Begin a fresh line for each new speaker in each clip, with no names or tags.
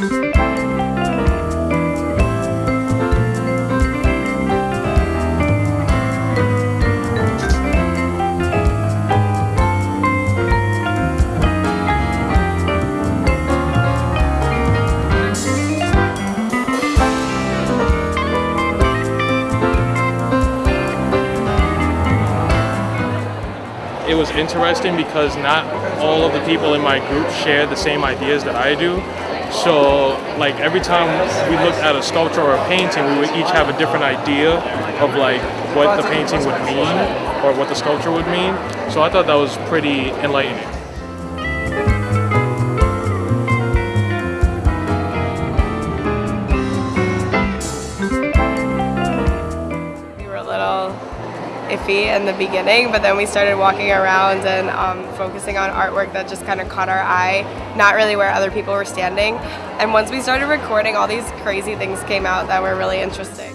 it was interesting because not all of the people in my group share the same ideas that I do. So like every time we looked at a sculpture or a painting, we would each have a different idea of like what the painting would mean or what the sculpture would mean. So I thought that was pretty enlightening.
Iffy in the beginning, but then we started walking around and um, focusing on artwork that just kind of caught our eye, not really where other people were standing. And once we started recording, all these crazy things came out that were really interesting.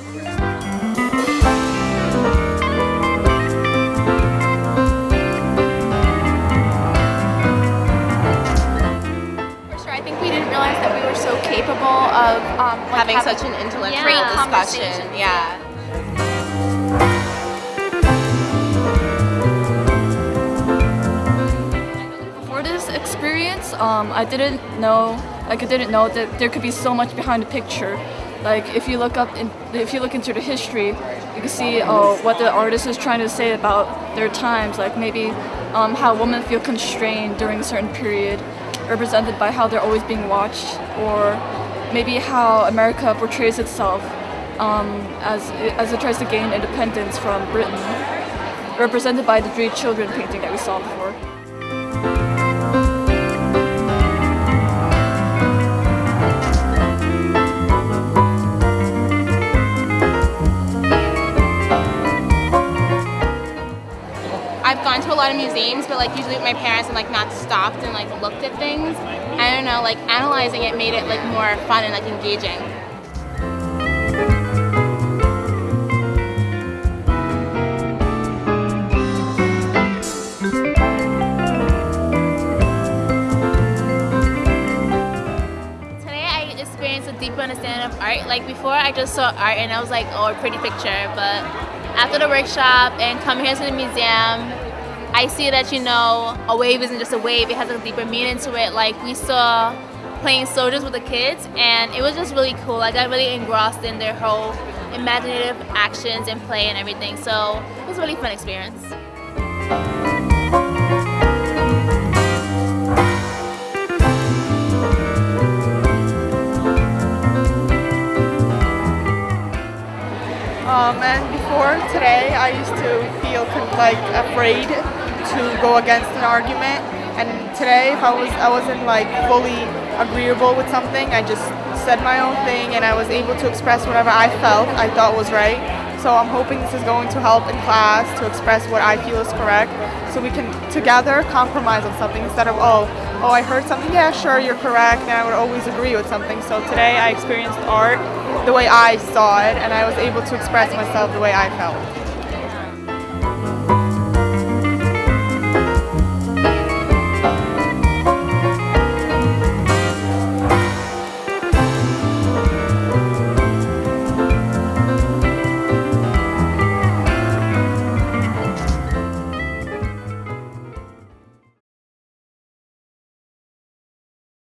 For sure, I think we didn't realize that we were so capable of um, like
having such an intellectual
great
discussion. Yeah.
Um, I didn't know, like I didn't know that there could be so much behind the picture. Like if you look up, in, if you look into the history, you can see uh, what the artist is trying to say about their times. Like maybe um, how women feel constrained during a certain period, represented by how they're always being watched, or maybe how America portrays itself um, as as it tries to gain independence from Britain, represented by the three children painting that we saw before.
I've gone to a lot of museums, but like usually with my parents, I'm like not stopped and like looked at things. I don't know, like analyzing it made it like more fun and like engaging. Today I experienced a deeper understanding of art. Like before I just saw art and I was like, oh, a pretty picture. But after the workshop and coming here to the museum, I see that, you know, a wave isn't just a wave. It has a deeper meaning to it. Like we saw playing soldiers with the kids and it was just really cool. I got really engrossed in their whole imaginative actions and play and everything. So it was a really fun experience.
Today, I used to feel like afraid to go against an argument. And today, if I was I wasn't like fully agreeable with something, I just said my own thing, and I was able to express whatever I felt I thought was right. So I'm hoping this is going to help in class to express what I feel is correct, so we can together compromise on something instead of oh oh I heard something yeah sure you're correct and I would always agree with something. So today I experienced art the way I saw it, and I was able to express myself the way I felt.